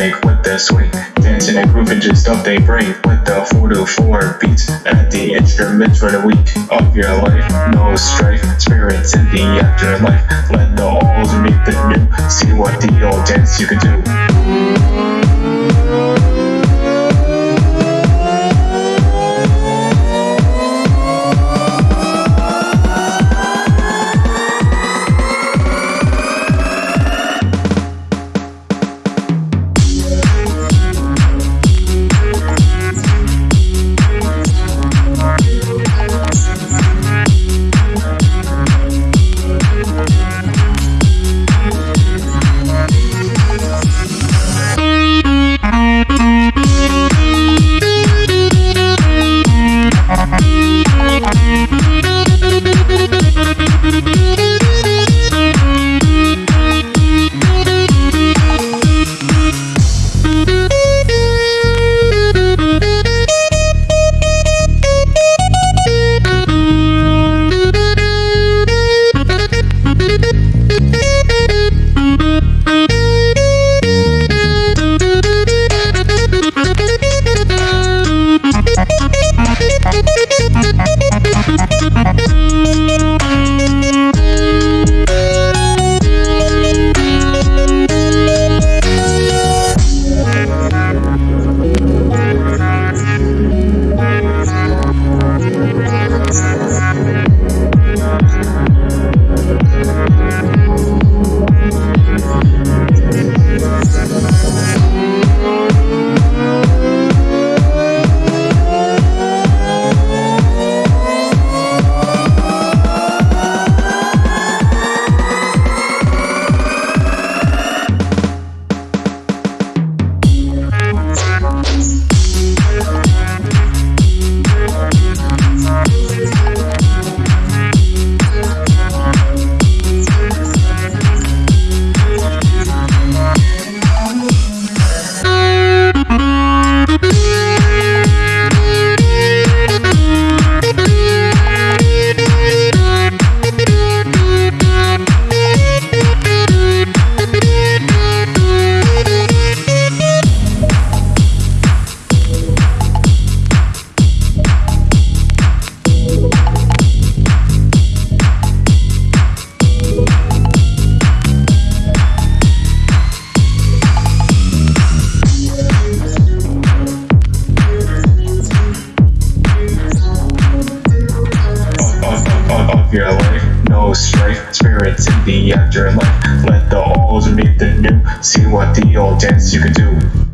With quit swing. Dancing and grooving just up they bring. With the 4 to 4 beats at the instruments for the week of your life. No strife, spirits in the afterlife. Let the old meet the new. See what the old dance you can do. Your life. No strife, spirits in the afterlife. Let the old meet the new. See what the old dance you can do.